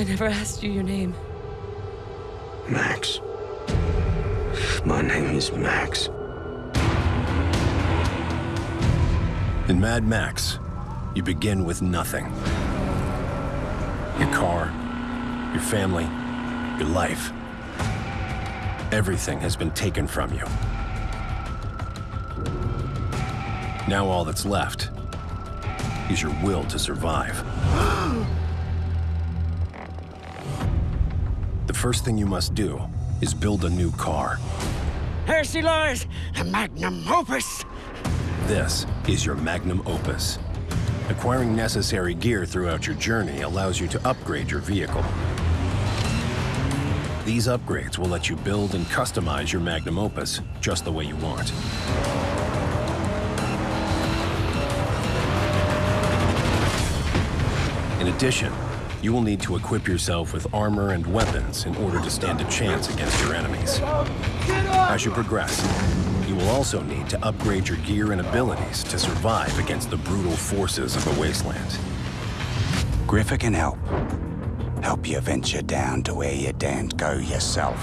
I never asked you your name. Max. My name is Max. In Mad Max, you begin with nothing. Your car, your family, your life. Everything has been taken from you. Now all that's left is your will to survive. First thing you must do is build a new car. Here she lies, the magnum opus. This is your magnum opus. Acquiring necessary gear throughout your journey allows you to upgrade your vehicle. These upgrades will let you build and customize your magnum opus just the way you want. In addition, you will need to equip yourself with armor and weapons in order to stand a chance against your enemies. As you progress, you will also need to upgrade your gear and abilities to survive against the brutal forces of the Wasteland. Griffa can help. Help you venture down to where you daren't go yourself.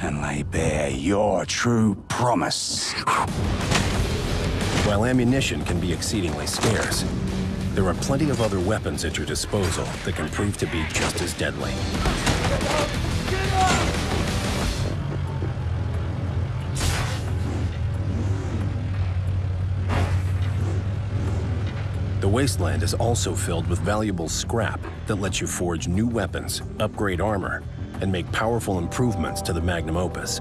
And lay bare your true promise. While ammunition can be exceedingly scarce, there are plenty of other weapons at your disposal that can prove to be just as deadly. The Wasteland is also filled with valuable scrap that lets you forge new weapons, upgrade armor, and make powerful improvements to the Magnum Opus.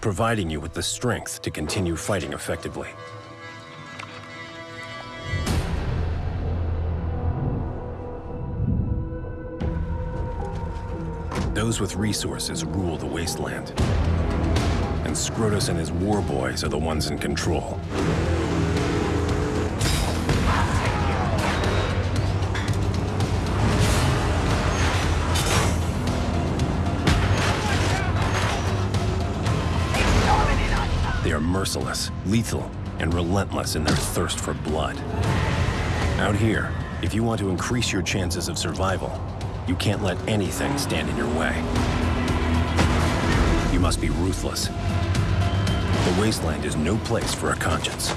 Providing you with the strength to continue fighting effectively. Those with resources rule the Wasteland and Scrotus and his war boys are the ones in control. Are merciless, lethal, and relentless in their thirst for blood. Out here, if you want to increase your chances of survival, you can't let anything stand in your way. You must be ruthless the wasteland is no place for a conscience.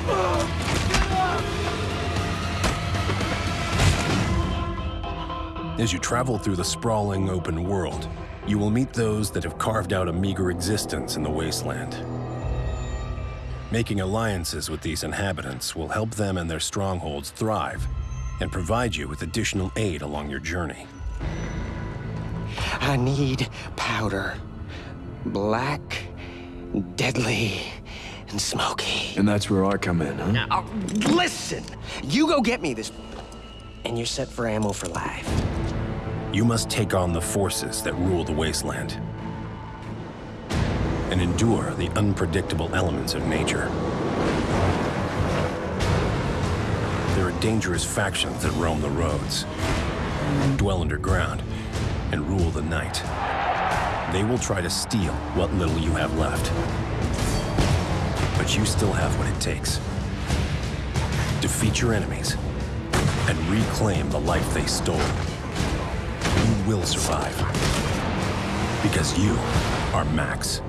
As you travel through the sprawling open world, you will meet those that have carved out a meager existence in the wasteland. Making alliances with these inhabitants will help them and their strongholds thrive and provide you with additional aid along your journey. I need powder. Black deadly and smoky. And that's where I come in, huh? Now, oh, listen! You go get me this, and you're set for ammo for life. You must take on the forces that rule the wasteland and endure the unpredictable elements of nature. There are dangerous factions that roam the roads, dwell underground, and rule the night. They will try to steal what little you have left. But you still have what it takes. Defeat your enemies and reclaim the life they stole. You will survive. Because you are Max.